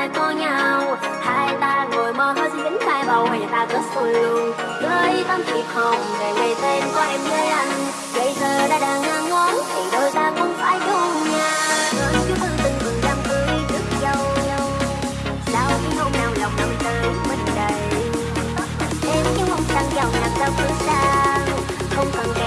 nơi có nhau. Hai ta ngồi mơ hơi xin vĩnh tay bầu, hay ta cứ xuôi luôn với tâm thì không, để ngày tên có em với anh bây giờ đã đang ngang ngón, thì đôi ta cũng phải chung nhà. Hơn chưa từng từng mừng đám cưới rước dâu sau khi hôm nào lòng năm tới mình đầy? Em những mong sang giàu làm sao cứ sang không cần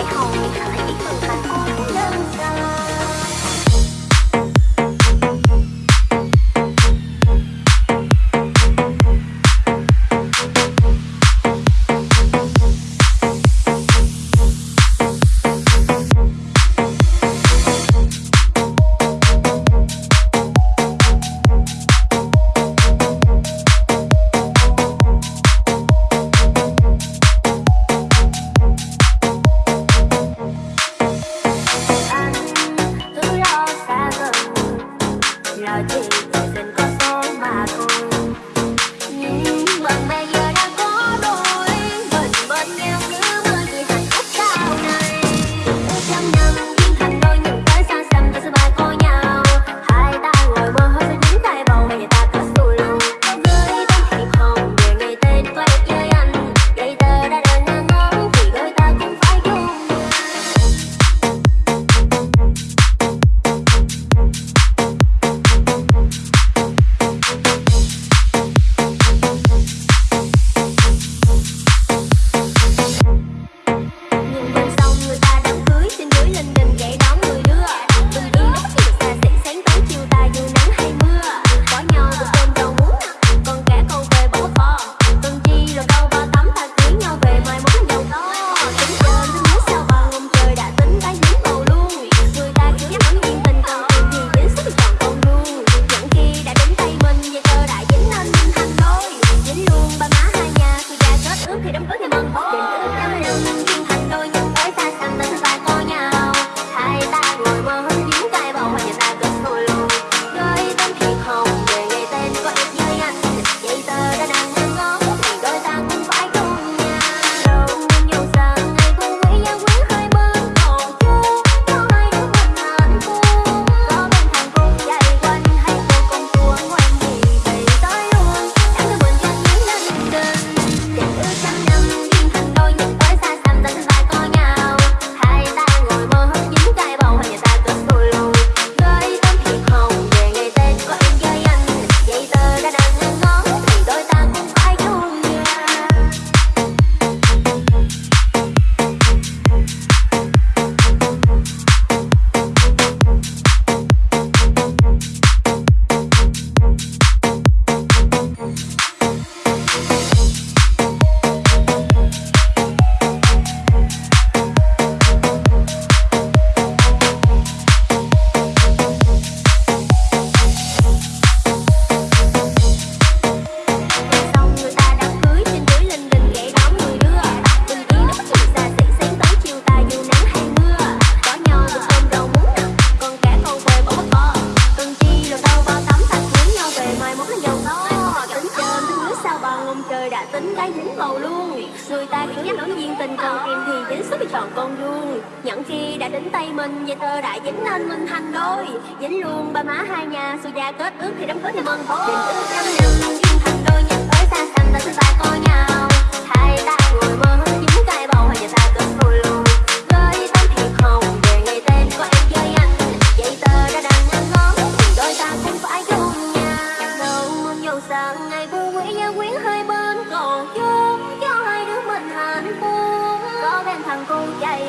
trời đã tính đã dính màu luôn. Người ta cứ nói duyên tình còn em thì dính sức chọn con vuông. Nhận khi đã đến tay mình Vậy tơ đã dính nên mình thành đôi. Dính luôn ba má hai nhà Xui gia kết ước thì đám cưới thì mừng thôi. Tình ước trăm năm, Duyên thành đôi nhận tới xa xăm, Ta xin ta coi nhau.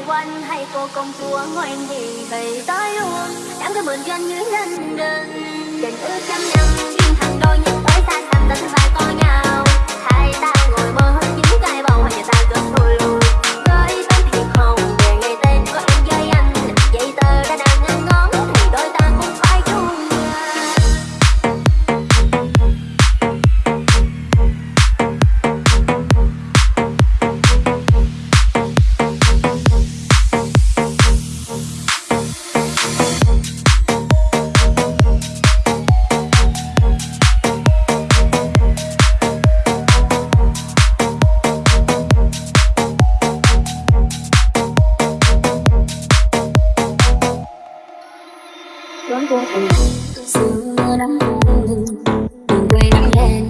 quanh hay cô công chúa ngoan gì thì tới luôn. Chẳng có mượn doanh như nhân đơn. Trên ước trăm năm chuyên thằng đôi nhưng phải xa xăm tình và có nhà. đón cô xưa nắng buồn đừng quên nắng lên